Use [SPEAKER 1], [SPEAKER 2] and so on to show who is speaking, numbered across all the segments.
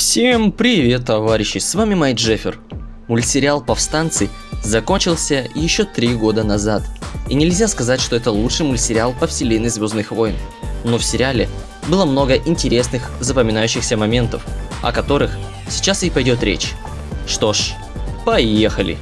[SPEAKER 1] Всем привет, товарищи, с вами Май Джеффер. Мультсериал «Повстанцы» закончился еще три года назад. И нельзя сказать, что это лучший мультсериал по вселенной Звездных войн. Но в сериале было много интересных, запоминающихся моментов, о которых сейчас и пойдет речь. Что ж, поехали!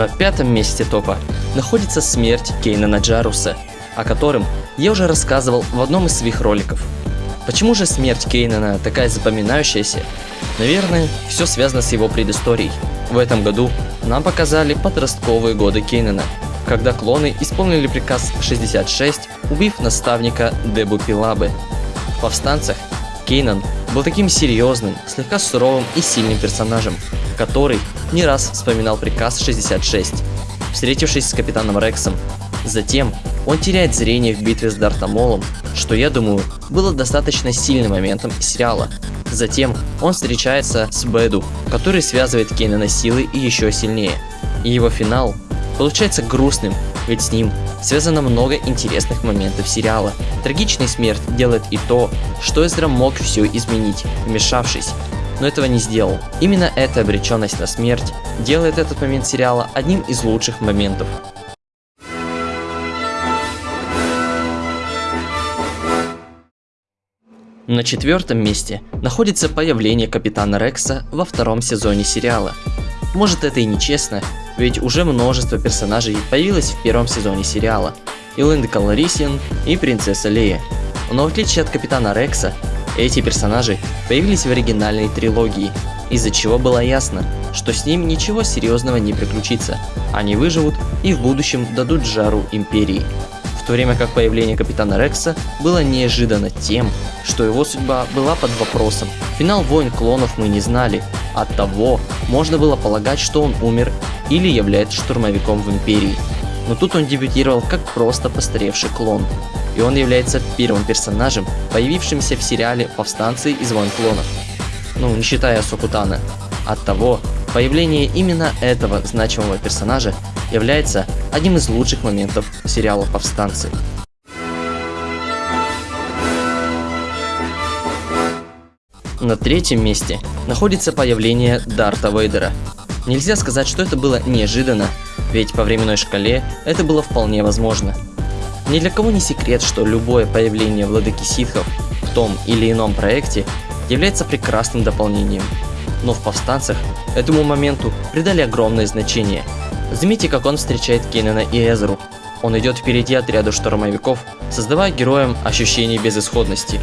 [SPEAKER 1] На пятом месте топа находится смерть Кейнана Джаруса, о котором я уже рассказывал в одном из своих роликов. Почему же смерть Кейнана такая запоминающаяся? Наверное, все связано с его предысторией. В этом году нам показали подростковые годы Кейнана, когда клоны исполнили приказ 66, убив наставника Дебу Пилабы. В повстанцах Кейнан был таким серьезным, слегка суровым и сильным персонажем, который не раз вспоминал приказ 66, встретившись с капитаном Рексом. Затем он теряет зрение в битве с Дартамолом, что, я думаю, было достаточно сильным моментом сериала. Затем он встречается с Бэду, который связывает Кейнана силой и еще сильнее. И его финал получается грустным, ведь с ним связано много интересных моментов сериала. Трагичная смерть делает и то, что Эзра мог все изменить, вмешавшись, но этого не сделал. Именно эта обреченность на смерть делает этот момент сериала одним из лучших моментов. На четвертом месте находится появление Капитана Рекса во втором сезоне сериала. Может это и нечестно, ведь уже множество персонажей появилось в первом сезоне сериала. И Линда Каларисиан, и Принцесса Лея. Но в отличие от Капитана Рекса, эти персонажи появились в оригинальной трилогии, из-за чего было ясно, что с ним ничего серьезного не приключится, они выживут и в будущем дадут жару Империи. В то время как появление Капитана Рекса было неожиданно тем, что его судьба была под вопросом. Финал Войн Клонов мы не знали, оттого можно было полагать, что он умер или является штурмовиком в Империи. Но тут он дебютировал как просто постаревший клон и он является первым персонажем, появившимся в сериале «Повстанцы из Войн Клонов». Ну, не считая Сокутана. Оттого, появление именно этого значимого персонажа является одним из лучших моментов сериала «Повстанцы». На третьем месте находится появление Дарта Вейдера. Нельзя сказать, что это было неожиданно, ведь по временной шкале это было вполне возможно. Ни для кого не секрет, что любое появление владыки ситхов в том или ином проекте является прекрасным дополнением. Но в повстанцах этому моменту придали огромное значение. Заметьте, как он встречает Кеннена и Эзру. Он идет впереди отряда штурмовиков, создавая героям ощущение безысходности.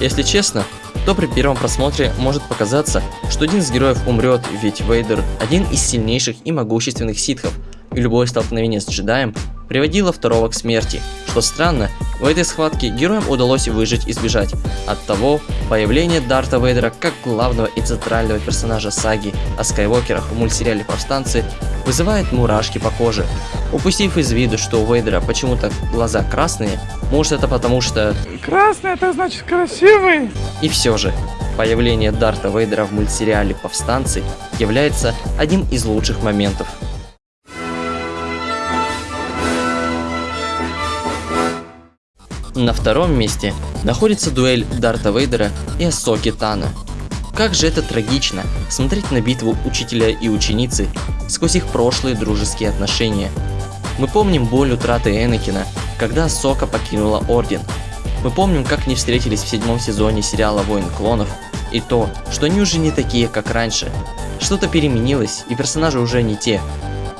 [SPEAKER 1] Если честно, то при первом просмотре может показаться, что один из героев умрет, ведь Вейдер один из сильнейших и могущественных ситхов, и любое столкновение с джедаем приводило второго к смерти. Что странно, в этой схватке героям удалось выжить и сбежать. Оттого появление Дарта Вейдера как главного и центрального персонажа саги о Скайуокерах в мультсериале «Повстанцы» вызывает мурашки по коже. Упустив из виду, что у Вейдера почему-то глаза красные, может это потому что...
[SPEAKER 2] Красный это значит красивый.
[SPEAKER 1] И все же, появление Дарта Вейдера в мультсериале «Повстанцы» является одним из лучших моментов. На втором месте находится дуэль Дарта Вейдера и Асоки Тана. Как же это трагично, смотреть на битву учителя и ученицы сквозь их прошлые дружеские отношения. Мы помним боль утраты Энакина, когда Сока покинула Орден. Мы помним, как они встретились в седьмом сезоне сериала Войн Клонов, и то, что они уже не такие, как раньше. Что-то переменилось, и персонажи уже не те.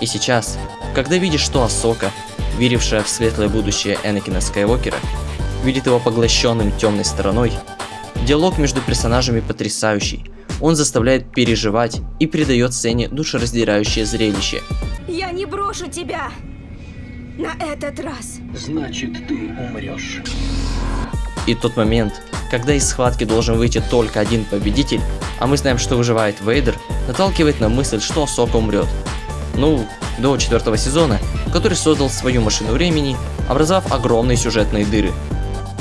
[SPEAKER 1] И сейчас, когда видишь, что Асока, верившая в светлое будущее Энакина Скайуокера, видит его поглощенным темной стороной. Диалог между персонажами потрясающий. Он заставляет переживать и придает сцене душераздирающее зрелище.
[SPEAKER 3] Я не брошу тебя на этот раз.
[SPEAKER 4] Значит, ты умрешь.
[SPEAKER 1] И тот момент, когда из схватки должен выйти только один победитель, а мы знаем, что выживает Вейдер, наталкивает на мысль, что Сока умрет. Ну, до четвертого сезона, который создал свою машину времени, образовав огромные сюжетные дыры.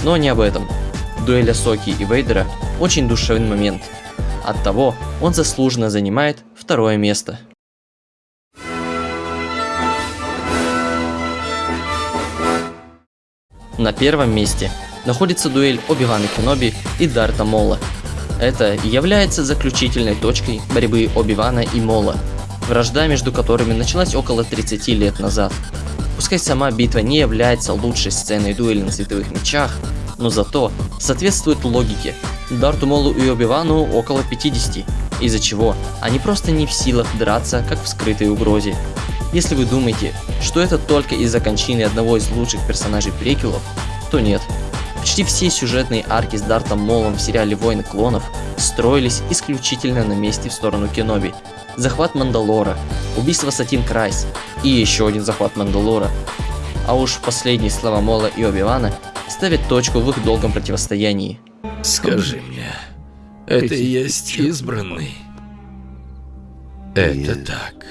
[SPEAKER 1] Но не об этом. дуэль Асоки и Вейдера очень душевный момент. Оттого он заслуженно занимает второе место. На первом месте находится дуэль Оби-Вана Кеноби и Дарта Мола. Это является заключительной точкой борьбы Оби-Вана и Мола, вражда между которыми началась около 30 лет назад. Пускай сама битва не является лучшей сценой дуэли на световых мечах, но зато соответствует логике. Дарту Молу и Оби-Вану около 50, из-за чего они просто не в силах драться, как в скрытой угрозе. Если вы думаете, что это только из-за кончины одного из лучших персонажей приквелов, то нет. Почти все сюжетные арки с Дартом Молом в сериале Войны Клонов строились исключительно на месте в сторону Кеноби. Захват Мандалора, убийство Сатин Крайс и еще один захват Мандалора. А уж последние слова Мола и Оби-Вана ставят точку в их долгом противостоянии.
[SPEAKER 5] Скажи мне, это и есть избранный? Это так.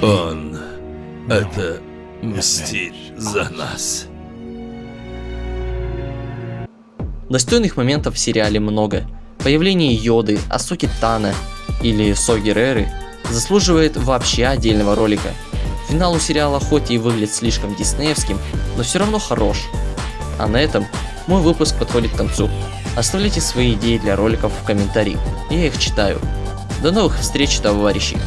[SPEAKER 5] Он это мстит за нас.
[SPEAKER 1] Достойных моментов в сериале много. Появление Йоды, Асоки Тана или Соги Реры заслуживает вообще отдельного ролика. Финал у сериала хоть и выглядит слишком диснеевским, но все равно хорош. А на этом мой выпуск подходит к концу. Оставляйте свои идеи для роликов в комментариях, я их читаю. До новых встреч, товарищи!